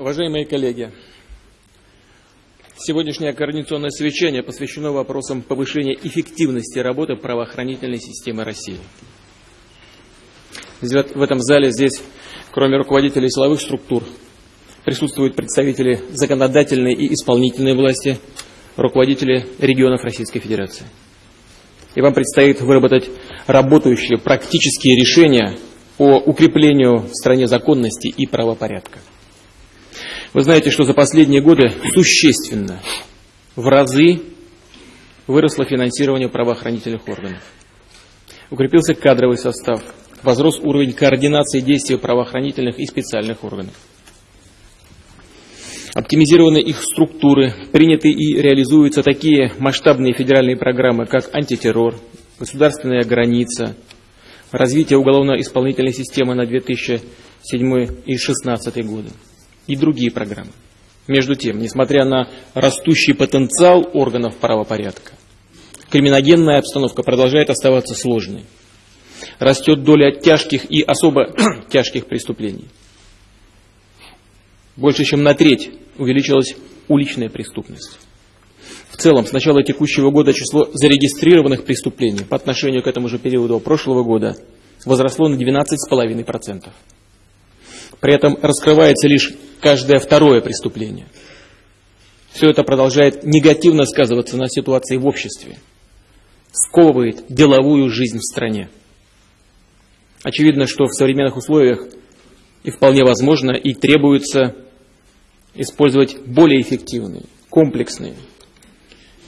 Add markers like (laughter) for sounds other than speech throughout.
Уважаемые коллеги, сегодняшнее координационное совещание посвящено вопросам повышения эффективности работы правоохранительной системы России. В этом зале здесь, кроме руководителей силовых структур, присутствуют представители законодательной и исполнительной власти, руководители регионов Российской Федерации. И вам предстоит выработать работающие практические решения по укреплению в стране законности и правопорядка. Вы знаете, что за последние годы существенно, в разы выросло финансирование правоохранительных органов. Укрепился кадровый состав, возрос уровень координации действий правоохранительных и специальных органов. Оптимизированы их структуры, приняты и реализуются такие масштабные федеральные программы, как антитеррор, государственная граница, развитие уголовно-исполнительной системы на 2007 и 2016 годы и другие программы. Между тем, несмотря на растущий потенциал органов правопорядка, криминогенная обстановка продолжает оставаться сложной. Растет доля тяжких и особо (clears throat) тяжких преступлений. Больше чем на треть увеличилась уличная преступность. В целом, с начала текущего года число зарегистрированных преступлений по отношению к этому же периоду прошлого года возросло на 12,5%. При этом раскрывается лишь каждое второе преступление. Все это продолжает негативно сказываться на ситуации в обществе, сковывает деловую жизнь в стране. Очевидно, что в современных условиях и вполне возможно и требуется использовать более эффективные, комплексные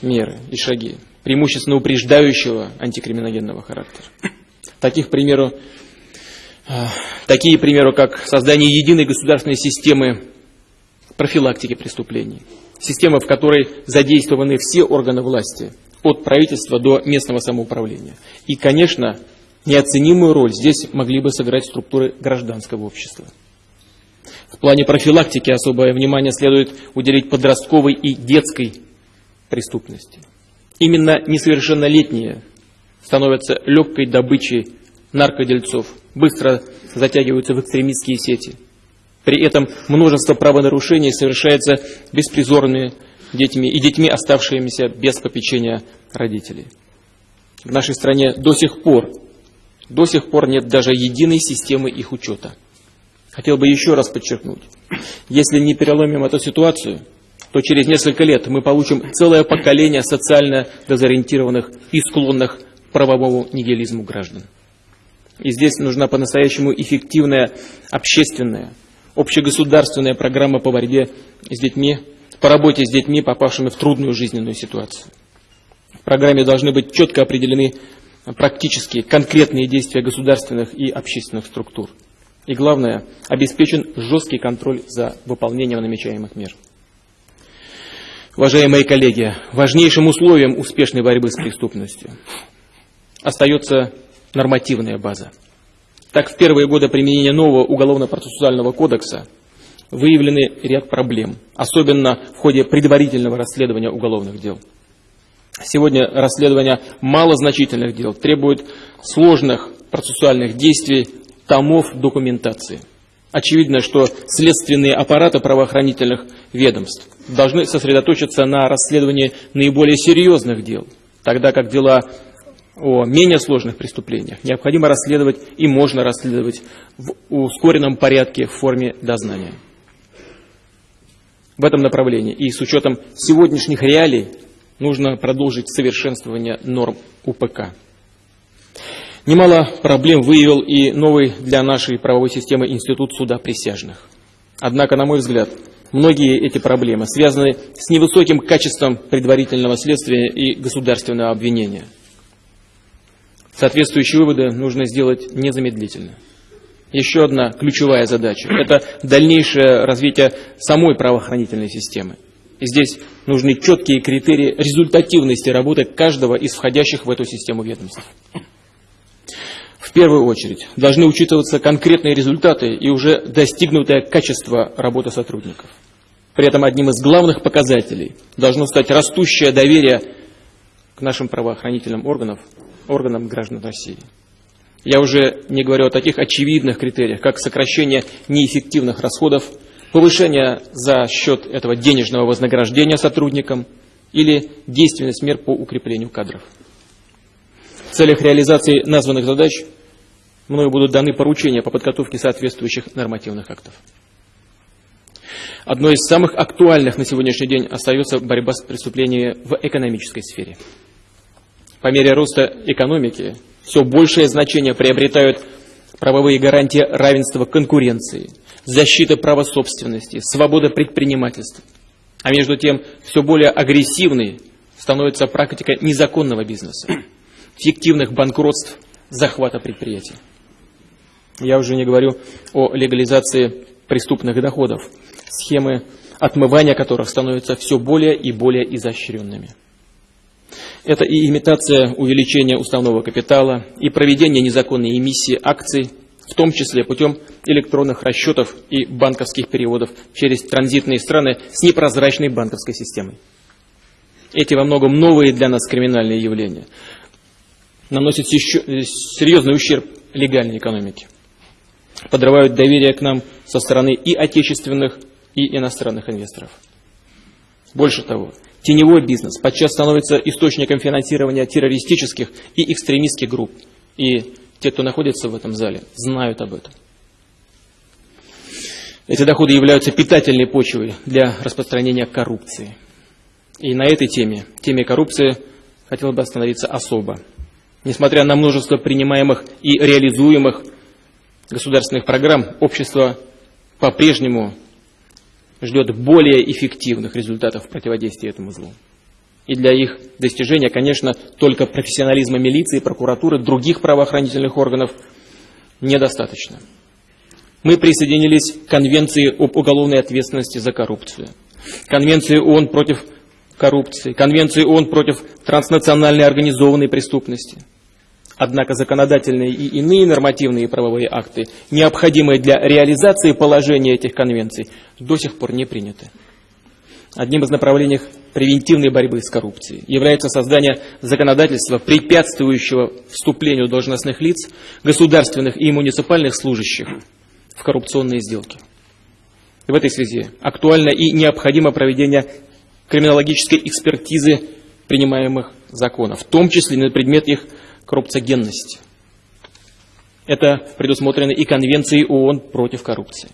меры и шаги, преимущественно упреждающего антикриминогенного характера. Таких, к примеру, Такие, к примеру, как создание единой государственной системы профилактики преступлений. Система, в которой задействованы все органы власти, от правительства до местного самоуправления. И, конечно, неоценимую роль здесь могли бы сыграть структуры гражданского общества. В плане профилактики особое внимание следует уделить подростковой и детской преступности. Именно несовершеннолетние становятся легкой добычей наркодельцов быстро затягиваются в экстремистские сети. При этом множество правонарушений совершается беспризорными детьми и детьми, оставшимися без попечения родителей. В нашей стране до сих пор, до сих пор нет даже единой системы их учета. Хотел бы еще раз подчеркнуть, если не переломим эту ситуацию, то через несколько лет мы получим целое поколение социально дезориентированных и склонных к правовому нигилизму граждан. И здесь нужна по-настоящему эффективная общественная, общегосударственная программа по борьбе с детьми, по работе с детьми, попавшими в трудную жизненную ситуацию. В программе должны быть четко определены практические, конкретные действия государственных и общественных структур. И главное, обеспечен жесткий контроль за выполнением намечаемых мер. Уважаемые коллеги, важнейшим условием успешной борьбы с преступностью остается нормативная база. Так, в первые годы применения нового уголовно-процессуального кодекса выявлены ряд проблем, особенно в ходе предварительного расследования уголовных дел. Сегодня расследование малозначительных дел требует сложных процессуальных действий, томов документации. Очевидно, что следственные аппараты правоохранительных ведомств должны сосредоточиться на расследовании наиболее серьезных дел, тогда как дела о менее сложных преступлениях необходимо расследовать и можно расследовать в ускоренном порядке в форме дознания. В этом направлении и с учетом сегодняшних реалий нужно продолжить совершенствование норм УПК. Немало проблем выявил и новый для нашей правовой системы институт суда присяжных. Однако, на мой взгляд, многие эти проблемы связаны с невысоким качеством предварительного следствия и государственного обвинения – Соответствующие выводы нужно сделать незамедлительно. Еще одна ключевая задача – это дальнейшее развитие самой правоохранительной системы. И здесь нужны четкие критерии результативности работы каждого из входящих в эту систему ведомств. В первую очередь должны учитываться конкретные результаты и уже достигнутое качество работы сотрудников. При этом одним из главных показателей должно стать растущее доверие к нашим правоохранительным органам органам граждан России. Я уже не говорю о таких очевидных критериях, как сокращение неэффективных расходов, повышение за счет этого денежного вознаграждения сотрудникам или действенность мер по укреплению кадров. В целях реализации названных задач мною будут даны поручения по подготовке соответствующих нормативных актов. Одной из самых актуальных на сегодняшний день остается борьба с преступлениями в экономической сфере. По мере роста экономики все большее значение приобретают правовые гарантии равенства конкуренции, защиты права собственности, свобода предпринимательства. А между тем, все более агрессивной становится практика незаконного бизнеса, (clears throat) фиктивных банкротств, захвата предприятий. Я уже не говорю о легализации преступных доходов, схемы отмывания которых становятся все более и более изощренными. Это и имитация увеличения уставного капитала, и проведение незаконной эмиссии акций, в том числе путем электронных расчетов и банковских переводов через транзитные страны с непрозрачной банковской системой. Эти во многом новые для нас криминальные явления наносят еще серьезный ущерб легальной экономике, подрывают доверие к нам со стороны и отечественных, и иностранных инвесторов. Больше того, теневой бизнес подчас становится источником финансирования террористических и экстремистских групп. И те, кто находится в этом зале, знают об этом. Эти доходы являются питательной почвой для распространения коррупции. И на этой теме, теме коррупции, хотел бы остановиться особо. Несмотря на множество принимаемых и реализуемых государственных программ, общество по-прежнему ждет более эффективных результатов противодействия этому злу. И для их достижения, конечно, только профессионализма милиции, прокуратуры, других правоохранительных органов недостаточно. Мы присоединились к Конвенции об уголовной ответственности за коррупцию, Конвенции ООН против коррупции, Конвенции ООН против транснациональной организованной преступности – Однако законодательные и иные нормативные правовые акты, необходимые для реализации положения этих конвенций, до сих пор не приняты. Одним из направлений превентивной борьбы с коррупцией является создание законодательства, препятствующего вступлению должностных лиц, государственных и муниципальных служащих в коррупционные сделки. В этой связи актуально и необходимо проведение криминологической экспертизы принимаемых законов, в том числе на предмет их коррупциогенность. Это предусмотрено и Конвенцией ООН против коррупции.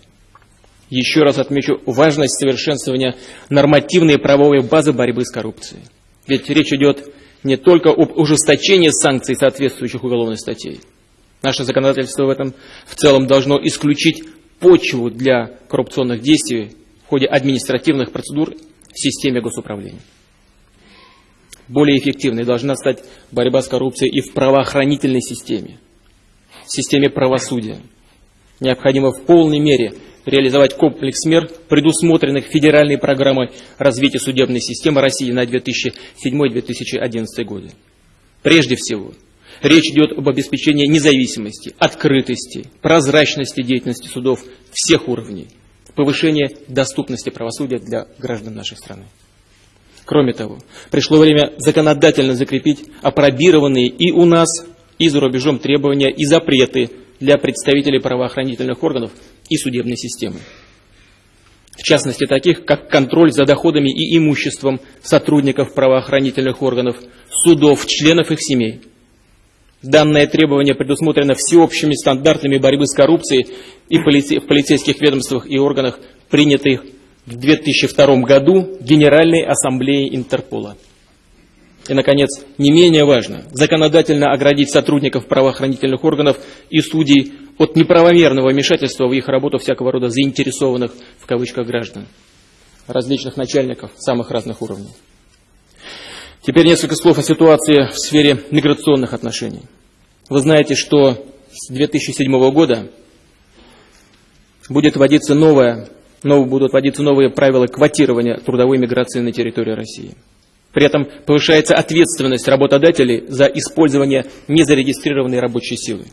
Еще раз отмечу важность совершенствования нормативной правовой базы борьбы с коррупцией. Ведь речь идет не только об ужесточении санкций соответствующих уголовных статей. Наше законодательство в этом в целом должно исключить почву для коррупционных действий в ходе административных процедур в системе госуправления более эффективной должна стать борьба с коррупцией и в правоохранительной системе, в системе правосудия. Необходимо в полной мере реализовать комплекс мер, предусмотренных федеральной программой развития судебной системы России на 2007-2011 годы. Прежде всего, речь идет об обеспечении независимости, открытости, прозрачности деятельности судов всех уровней, повышении доступности правосудия для граждан нашей страны. Кроме того, пришло время законодательно закрепить апробированные и у нас, и за рубежом требования и запреты для представителей правоохранительных органов и судебной системы. В частности, таких, как контроль за доходами и имуществом сотрудников правоохранительных органов, судов, членов их семей. Данное требование предусмотрено всеобщими стандартами борьбы с коррупцией и в полицейских ведомствах и органах, принятых в 2002 году Генеральной Ассамблеей Интерпола. И, наконец, не менее важно, законодательно оградить сотрудников правоохранительных органов и судей от неправомерного вмешательства в их работу всякого рода заинтересованных, в кавычках, граждан, различных начальников самых разных уровней. Теперь несколько слов о ситуации в сфере миграционных отношений. Вы знаете, что с 2007 года будет вводиться новая но будут вводиться новые правила квотирования трудовой миграции на территории России. При этом повышается ответственность работодателей за использование незарегистрированной рабочей силы.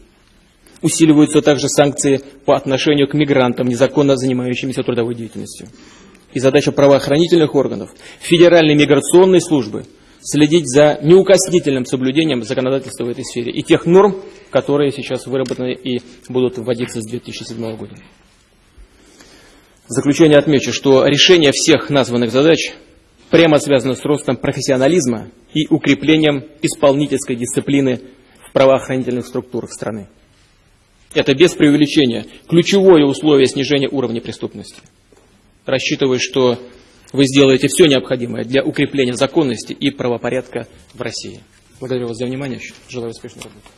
Усиливаются также санкции по отношению к мигрантам, незаконно занимающимся трудовой деятельностью. И задача правоохранительных органов, Федеральной миграционной службы следить за неукоснительным соблюдением законодательства в этой сфере и тех норм, которые сейчас выработаны и будут вводиться с 2007 года. В заключение отмечу, что решение всех названных задач прямо связано с ростом профессионализма и укреплением исполнительской дисциплины в правоохранительных структурах страны. Это без преувеличения ключевое условие снижения уровня преступности. Рассчитываю, что вы сделаете все необходимое для укрепления законности и правопорядка в России. Благодарю вас за внимание. Желаю успешной работы.